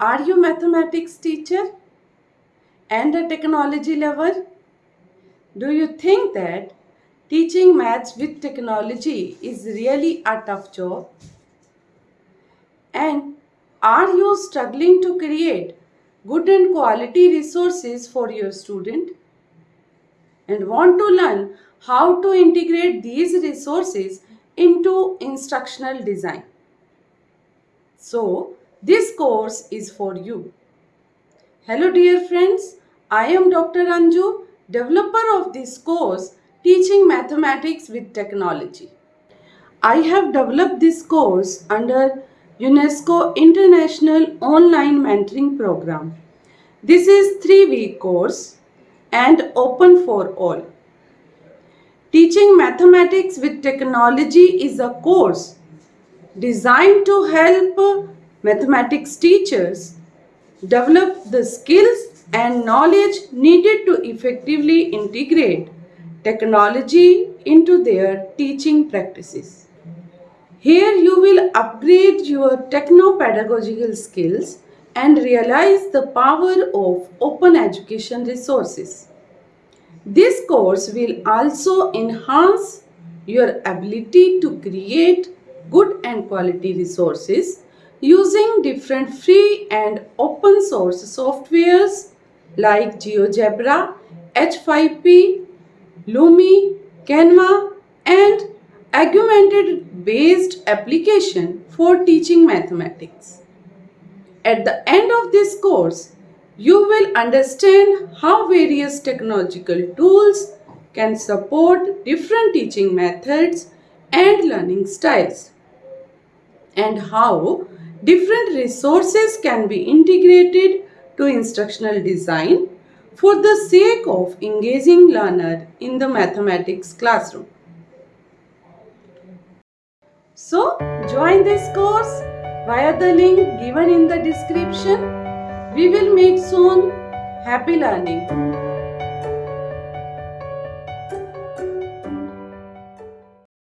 Are you mathematics teacher and a technology lover? Do you think that teaching maths with technology is really a tough job? And are you struggling to create good and quality resources for your student? And want to learn how to integrate these resources into instructional design? So, this course is for you. Hello dear friends, I am Dr. Anju, developer of this course Teaching Mathematics with Technology. I have developed this course under UNESCO International Online Mentoring Program. This is 3 week course and open for all. Teaching Mathematics with Technology is a course designed to help mathematics teachers develop the skills and knowledge needed to effectively integrate technology into their teaching practices. Here you will upgrade your techno-pedagogical skills and realize the power of open education resources. This course will also enhance your ability to create good and quality resources using different free and open source softwares like GeoGebra, H5P, Lumi, Canva and augmented based application for teaching mathematics. At the end of this course, you will understand how various technological tools can support different teaching methods and learning styles and how different resources can be integrated to instructional design for the sake of engaging learner in the mathematics classroom. So, join this course via the link given in the description. We will meet soon. Happy learning.